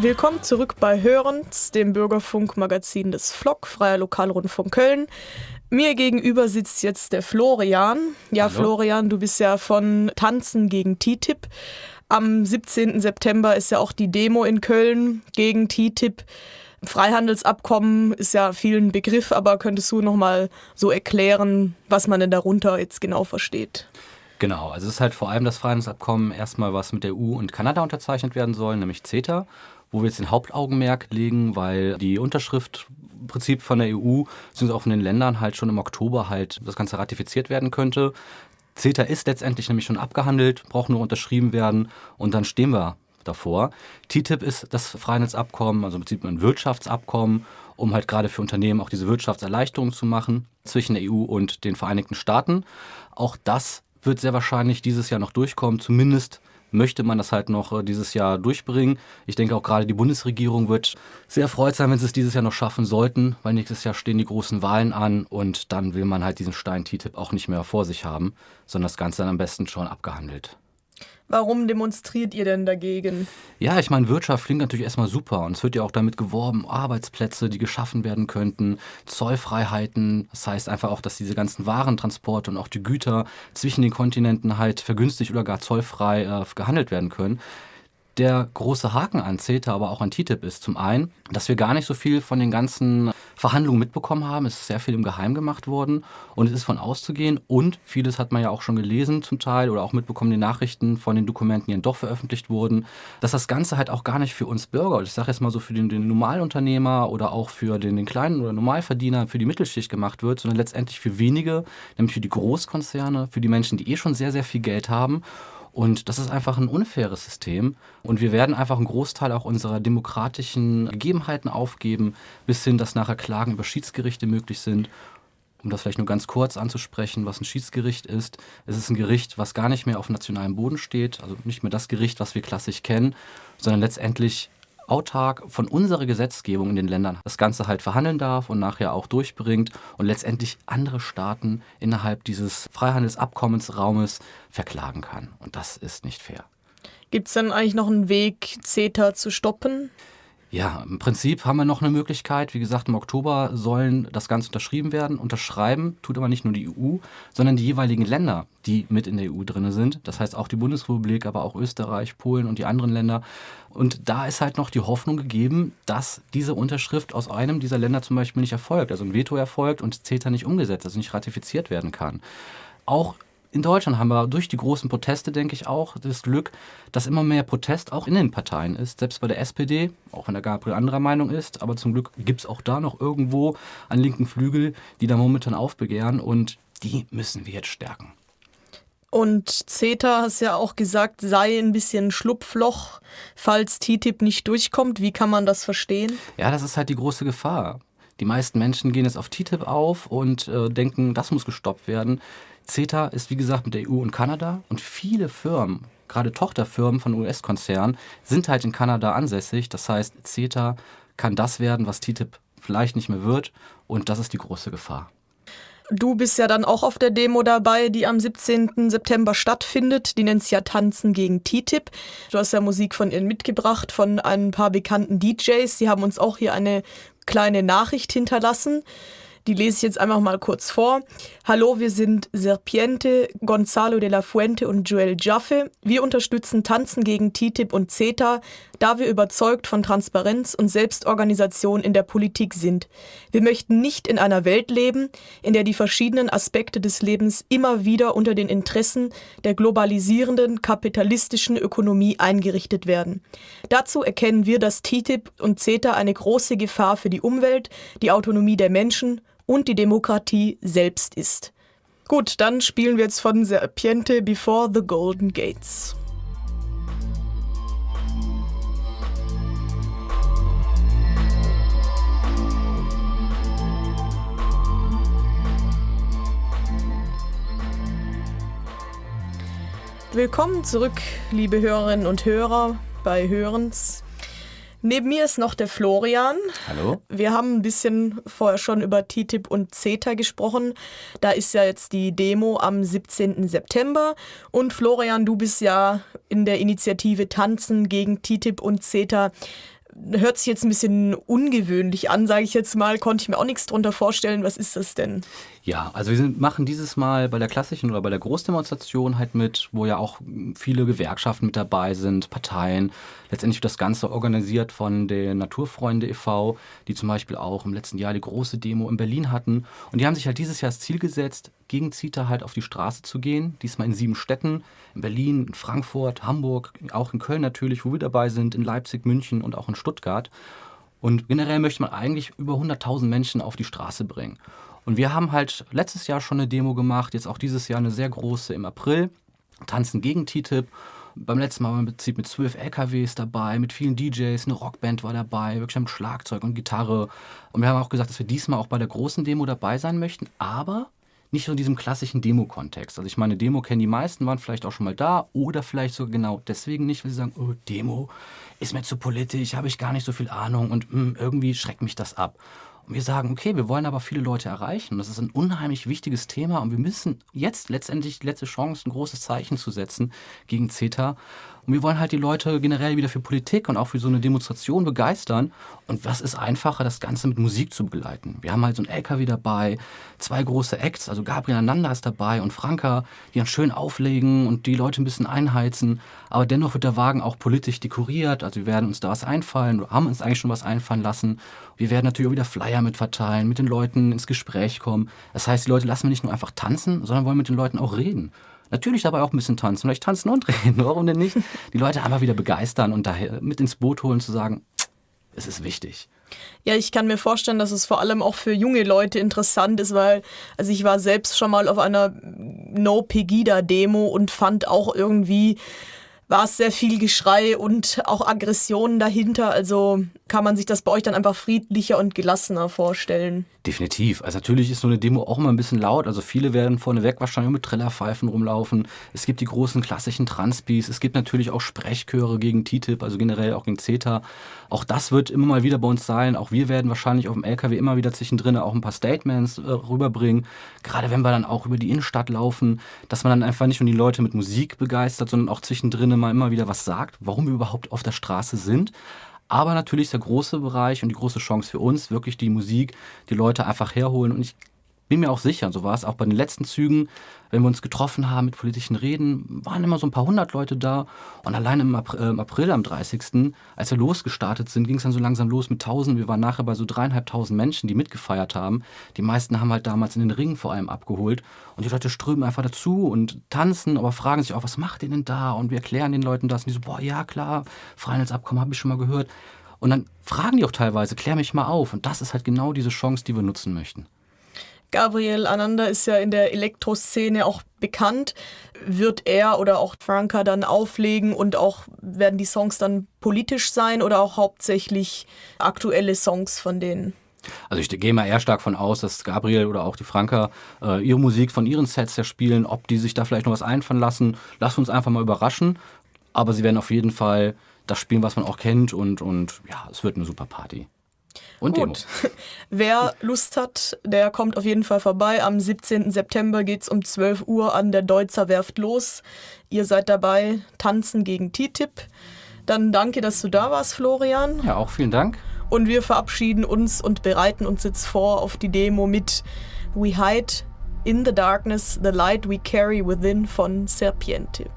Willkommen zurück bei Hörens, dem Bürgerfunk-Magazin des FLOC, Freier Lokalrundfunk Köln. Mir gegenüber sitzt jetzt der Florian. Ja, Hallo. Florian, du bist ja von Tanzen gegen TTIP. Am 17. September ist ja auch die Demo in Köln gegen TTIP. Freihandelsabkommen ist ja vielen Begriff, aber könntest du noch mal so erklären, was man denn darunter jetzt genau versteht? Genau, also es ist halt vor allem das Freihandelsabkommen erstmal, was mit der EU und Kanada unterzeichnet werden soll, nämlich CETA wo wir jetzt den Hauptaugenmerk legen, weil die Unterschrift Prinzip von der EU sind auch von den Ländern halt schon im Oktober halt das Ganze ratifiziert werden könnte. CETA ist letztendlich nämlich schon abgehandelt, braucht nur unterschrieben werden und dann stehen wir davor. TTIP ist das Freihandelsabkommen, also im Prinzip ein Wirtschaftsabkommen, um halt gerade für Unternehmen auch diese Wirtschaftserleichterung zu machen zwischen der EU und den Vereinigten Staaten. Auch das wird sehr wahrscheinlich dieses Jahr noch durchkommen, zumindest möchte man das halt noch äh, dieses Jahr durchbringen. Ich denke auch gerade die Bundesregierung wird sehr erfreut sein, wenn sie es dieses Jahr noch schaffen sollten, weil nächstes Jahr stehen die großen Wahlen an und dann will man halt diesen Stein TTIP auch nicht mehr vor sich haben, sondern das Ganze dann am besten schon abgehandelt. Warum demonstriert ihr denn dagegen? Ja, ich meine, Wirtschaft klingt natürlich erstmal super und es wird ja auch damit geworben, Arbeitsplätze, die geschaffen werden könnten, Zollfreiheiten. Das heißt einfach auch, dass diese ganzen Warentransporte und auch die Güter zwischen den Kontinenten halt vergünstigt oder gar zollfrei äh, gehandelt werden können. Der große Haken an CETA, aber auch an TTIP ist zum einen, dass wir gar nicht so viel von den ganzen Verhandlungen mitbekommen haben. Es ist sehr viel im Geheim gemacht worden. Und es ist von auszugehen. Und vieles hat man ja auch schon gelesen zum Teil oder auch mitbekommen, die Nachrichten von den Dokumenten, die dann doch veröffentlicht wurden, dass das Ganze halt auch gar nicht für uns Bürger, ich sage jetzt mal so für den, den Normalunternehmer oder auch für den, den kleinen oder Normalverdiener, für die Mittelschicht gemacht wird, sondern letztendlich für wenige, nämlich für die Großkonzerne, für die Menschen, die eh schon sehr, sehr viel Geld haben und das ist einfach ein unfaires System. Und wir werden einfach einen Großteil auch unserer demokratischen Gegebenheiten aufgeben, bis hin, dass nachher Klagen über Schiedsgerichte möglich sind. Um das vielleicht nur ganz kurz anzusprechen, was ein Schiedsgericht ist. Es ist ein Gericht, was gar nicht mehr auf nationalem Boden steht, also nicht mehr das Gericht, was wir klassisch kennen, sondern letztendlich autark von unserer Gesetzgebung in den Ländern das Ganze halt verhandeln darf und nachher auch durchbringt und letztendlich andere Staaten innerhalb dieses Freihandelsabkommensraumes verklagen kann. Und das ist nicht fair. Gibt es denn eigentlich noch einen Weg, CETA zu stoppen? Ja, im Prinzip haben wir noch eine Möglichkeit. Wie gesagt, im Oktober sollen das Ganze unterschrieben werden. Unterschreiben tut aber nicht nur die EU, sondern die jeweiligen Länder, die mit in der EU drin sind. Das heißt auch die Bundesrepublik, aber auch Österreich, Polen und die anderen Länder. Und da ist halt noch die Hoffnung gegeben, dass diese Unterschrift aus einem dieser Länder zum Beispiel nicht erfolgt, also ein Veto erfolgt und CETA nicht umgesetzt, also nicht ratifiziert werden kann. Auch in Deutschland haben wir durch die großen Proteste, denke ich auch, das Glück, dass immer mehr Protest auch in den Parteien ist. Selbst bei der SPD, auch wenn der Gabriel anderer Meinung ist, aber zum Glück gibt es auch da noch irgendwo einen linken Flügel, die da momentan aufbegehren und die müssen wir jetzt stärken. Und CETA hast ja auch gesagt, sei ein bisschen Schlupfloch, falls TTIP nicht durchkommt. Wie kann man das verstehen? Ja, das ist halt die große Gefahr. Die meisten Menschen gehen jetzt auf TTIP auf und äh, denken, das muss gestoppt werden. CETA ist wie gesagt mit der EU und Kanada und viele Firmen, gerade Tochterfirmen von US-Konzernen, sind halt in Kanada ansässig. Das heißt, CETA kann das werden, was TTIP vielleicht nicht mehr wird und das ist die große Gefahr. Du bist ja dann auch auf der Demo dabei, die am 17. September stattfindet. Die nennt sich ja Tanzen gegen TTIP. Du hast ja Musik von ihnen mitgebracht, von ein paar bekannten DJs. Die haben uns auch hier eine kleine Nachricht hinterlassen. Die lese ich jetzt einfach mal kurz vor. Hallo, wir sind Serpiente, Gonzalo de la Fuente und Joel Jaffe. Wir unterstützen Tanzen gegen TTIP und CETA, da wir überzeugt von Transparenz und Selbstorganisation in der Politik sind. Wir möchten nicht in einer Welt leben, in der die verschiedenen Aspekte des Lebens immer wieder unter den Interessen der globalisierenden kapitalistischen Ökonomie eingerichtet werden. Dazu erkennen wir, dass TTIP und CETA eine große Gefahr für die Umwelt, die Autonomie der Menschen und die Demokratie selbst ist. Gut, dann spielen wir jetzt von Serpiente Before the Golden Gates. Willkommen zurück, liebe Hörerinnen und Hörer bei Hörens. Neben mir ist noch der Florian. Hallo. Wir haben ein bisschen vorher schon über TTIP und CETA gesprochen. Da ist ja jetzt die Demo am 17. September. Und Florian, du bist ja in der Initiative Tanzen gegen TTIP und CETA. Hört sich jetzt ein bisschen ungewöhnlich an, sage ich jetzt mal. Konnte ich mir auch nichts drunter vorstellen. Was ist das denn? Ja, also wir sind, machen dieses Mal bei der klassischen oder bei der Großdemonstration halt mit, wo ja auch viele Gewerkschaften mit dabei sind, Parteien. Letztendlich wird das Ganze organisiert von der Naturfreunde e.V., die zum Beispiel auch im letzten Jahr die große Demo in Berlin hatten. Und die haben sich halt dieses Jahr das Ziel gesetzt, gegen CETA halt auf die Straße zu gehen. Diesmal in sieben Städten, in Berlin, in Frankfurt, Hamburg, auch in Köln natürlich, wo wir dabei sind, in Leipzig, München und auch in Stuttgart. Und generell möchte man eigentlich über 100.000 Menschen auf die Straße bringen. Und wir haben halt letztes Jahr schon eine Demo gemacht, jetzt auch dieses Jahr eine sehr große im April, Tanzen gegen TTIP. Beim letzten Mal waren wir im Prinzip mit zwölf LKWs dabei, mit vielen DJs, eine Rockband war dabei, wirklich mit Schlagzeug und Gitarre. Und wir haben auch gesagt, dass wir diesmal auch bei der großen Demo dabei sein möchten, aber nicht so in diesem klassischen Demo-Kontext. Also ich meine, Demo kennen die meisten, waren vielleicht auch schon mal da oder vielleicht sogar genau deswegen nicht, weil sie sagen, oh, Demo ist mir zu politisch, habe ich gar nicht so viel Ahnung und mh, hm, irgendwie schreckt mich das ab. Und wir sagen, okay, wir wollen aber viele Leute erreichen. Das ist ein unheimlich wichtiges Thema und wir müssen jetzt letztendlich die letzte Chance, ein großes Zeichen zu setzen gegen CETA. Und wir wollen halt die Leute generell wieder für Politik und auch für so eine Demonstration begeistern. Und was ist einfacher, das Ganze mit Musik zu begleiten? Wir haben halt so ein LKW dabei, zwei große Acts, also Gabriel Ananda ist dabei und Franka, die dann schön auflegen und die Leute ein bisschen einheizen. Aber dennoch wird der Wagen auch politisch dekoriert. Also wir werden uns da was einfallen, haben uns eigentlich schon was einfallen lassen. Wir werden natürlich auch wieder Flyer mit verteilen, mit den Leuten ins Gespräch kommen. Das heißt, die Leute lassen wir nicht nur einfach tanzen, sondern wollen mit den Leuten auch reden. Natürlich dabei auch ein bisschen tanzen, vielleicht tanzen und reden, warum denn nicht? Die Leute einfach wieder begeistern und daher mit ins Boot holen, zu sagen, es ist wichtig. Ja, ich kann mir vorstellen, dass es vor allem auch für junge Leute interessant ist, weil, also ich war selbst schon mal auf einer No-Pegida-Demo und fand auch irgendwie, war es sehr viel Geschrei und auch Aggressionen dahinter. Also kann man sich das bei euch dann einfach friedlicher und gelassener vorstellen. Definitiv. Also natürlich ist so eine Demo auch immer ein bisschen laut. Also viele werden vorneweg wahrscheinlich mit Trillerpfeifen rumlaufen. Es gibt die großen klassischen Transpis. Es gibt natürlich auch Sprechchöre gegen TTIP, also generell auch gegen CETA. Auch das wird immer mal wieder bei uns sein. Auch wir werden wahrscheinlich auf dem LKW immer wieder zwischendrin auch ein paar Statements äh, rüberbringen. Gerade wenn wir dann auch über die Innenstadt laufen, dass man dann einfach nicht nur die Leute mit Musik begeistert, sondern auch zwischendrin mal immer wieder was sagt, warum wir überhaupt auf der Straße sind. Aber natürlich ist der große Bereich und die große Chance für uns wirklich die Musik, die Leute einfach herholen. Und ich bin mir auch sicher, so war es auch bei den letzten Zügen, wenn wir uns getroffen haben mit politischen Reden, waren immer so ein paar hundert Leute da. Und allein im April, äh, im April am 30., als wir losgestartet sind, ging es dann so langsam los mit tausend. Wir waren nachher bei so dreieinhalbtausend Menschen, die mitgefeiert haben. Die meisten haben halt damals in den Ringen vor allem abgeholt. Und die Leute strömen einfach dazu und tanzen, aber fragen sich auch, was macht ihr denn da? Und wir erklären den Leuten das. Und die so, boah, ja klar, Freihandelsabkommen habe ich schon mal gehört. Und dann fragen die auch teilweise, klär mich mal auf. Und das ist halt genau diese Chance, die wir nutzen möchten. Gabriel Ananda ist ja in der Elektroszene auch bekannt. Wird er oder auch Franka dann auflegen und auch werden die Songs dann politisch sein oder auch hauptsächlich aktuelle Songs von denen? Also ich gehe mal eher stark von aus, dass Gabriel oder auch die Franka äh, ihre Musik von ihren Sets ja spielen. Ob die sich da vielleicht noch was einfallen lassen, lass uns einfach mal überraschen. Aber sie werden auf jeden Fall das spielen, was man auch kennt und, und ja, es wird eine super Party. Und Gut. Demos. Wer Lust hat, der kommt auf jeden Fall vorbei. Am 17. September geht es um 12 Uhr an der Deutzer Werft los. Ihr seid dabei, tanzen gegen TTIP. Dann danke, dass du da warst, Florian. Ja, auch vielen Dank. Und wir verabschieden uns und bereiten uns jetzt vor auf die Demo mit We Hide in the Darkness, the Light We Carry Within von Serpiente.